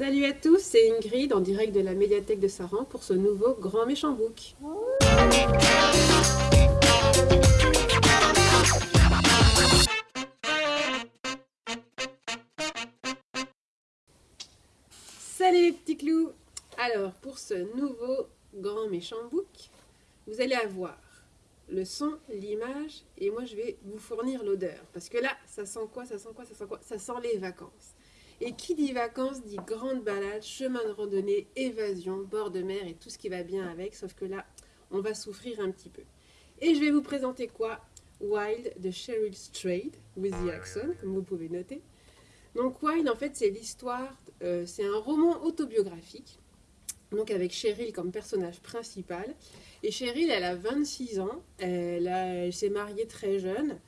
Salut à tous, c'est Ingrid en direct de la médiathèque de Saran pour ce nouveau Grand Méchant Book. Salut les petits clous Alors, pour ce nouveau Grand Méchant Book, vous allez avoir le son, l'image, et moi je vais vous fournir l'odeur. Parce que là, ça sent quoi, ça sent quoi, ça sent quoi? Ça sent les vacances. Et qui dit vacances dit grande balade, chemin de randonnée, évasion, bord de mer et tout ce qui va bien avec, sauf que là, on va souffrir un petit peu. Et je vais vous présenter quoi? Wild de Cheryl Strayed, with the accent, comme vous pouvez noter. Donc Wild, en fait, c'est l'histoire, euh, c'est un roman autobiographique, donc avec Cheryl comme personnage principal. Et Cheryl, elle a 26 ans, elle, elle s'est mariée très jeune,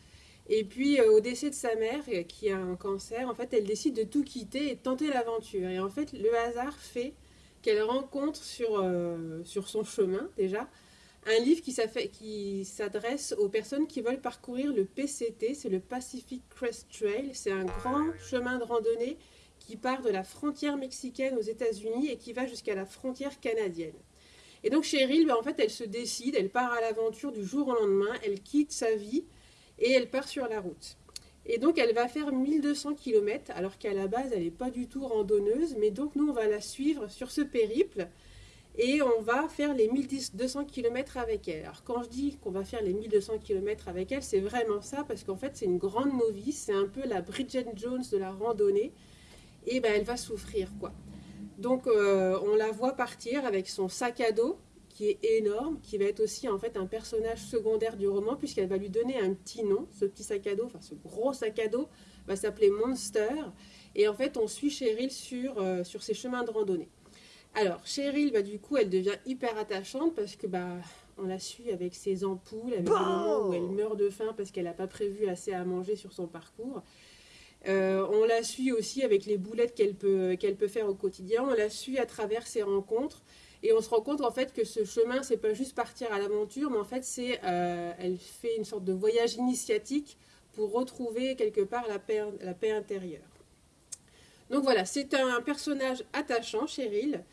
et puis, euh, au décès de sa mère, euh, qui a un cancer, en fait, elle décide de tout quitter et de tenter l'aventure. Et en fait, le hasard fait qu'elle rencontre sur, euh, sur son chemin, déjà, un livre qui s'adresse aux personnes qui veulent parcourir le PCT, c'est le Pacific Crest Trail. C'est un grand chemin de randonnée qui part de la frontière mexicaine aux États-Unis et qui va jusqu'à la frontière canadienne. Et donc Cheryl, ben, en fait, elle se décide, elle part à l'aventure du jour au lendemain, elle quitte sa vie, et elle part sur la route. Et donc elle va faire 1200 km, alors qu'à la base elle n'est pas du tout randonneuse, mais donc nous on va la suivre sur ce périple et on va faire les 1200 km avec elle. Alors quand je dis qu'on va faire les 1200 km avec elle, c'est vraiment ça, parce qu'en fait c'est une grande novice, c'est un peu la Bridget Jones de la randonnée, et ben elle va souffrir quoi. Donc euh, on la voit partir avec son sac à dos, qui est énorme, qui va être aussi en fait un personnage secondaire du roman, puisqu'elle va lui donner un petit nom. Ce petit sac à dos, enfin ce gros sac à dos, va s'appeler Monster. Et en fait, on suit Cheryl sur, euh, sur ses chemins de randonnée. Alors, Cheryl, bah, du coup, elle devient hyper attachante parce que bah, on la suit avec ses ampoules, avec le moment où elle meurt de faim parce qu'elle n'a pas prévu assez à manger sur son parcours. Euh, on la suit aussi avec les boulettes qu'elle peut, qu'elle peut faire au quotidien. On la suit à travers ses rencontres. Et on se rend compte en fait que ce chemin, c'est pas juste partir à l'aventure, mais en fait, c'est, euh, elle fait une sorte de voyage initiatique pour retrouver quelque part la paix, intérieure. Donc voilà, c'est un personnage attachant, Cheryl.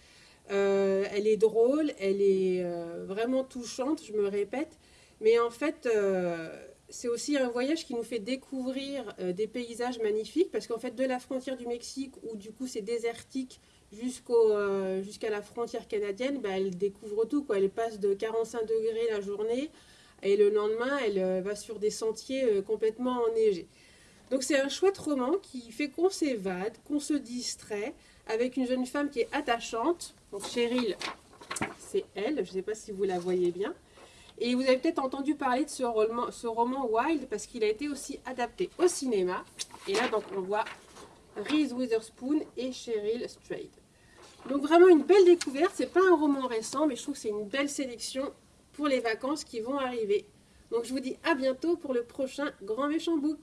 Euh, elle est drôle, elle est euh, vraiment touchante, je me répète. Mais en fait, c'est aussi un voyage qui nous fait découvrir des paysages magnifiques, parce qu'en fait, de la frontière du Mexique, où du coup c'est désertique, euh, jusqu'à la frontière canadienne, bah, elle découvre tout. Elle passe de 45 degrés la journée et le lendemain, elle euh, va sur des sentiers euh, complètement enneigés. Donc c'est un chouette roman qui fait qu'on s'évade, qu'on se distrait, avec une jeune femme qui est attachante. Donc Cheryl, c'est elle, je ne sais pas si vous la voyez bien. Et vous avez peut-être entendu parler de ce roman, ce roman Wild parce qu'il a été aussi adapté au cinéma. Et là, donc, on voit Reese Witherspoon et Cheryl Strayed. Donc vraiment une belle découverte, c'est pas un roman récent, mais je trouve que c'est une belle sélection pour les vacances qui vont arriver. Donc je vous dis à bientôt pour le prochain Grand Méchant Book.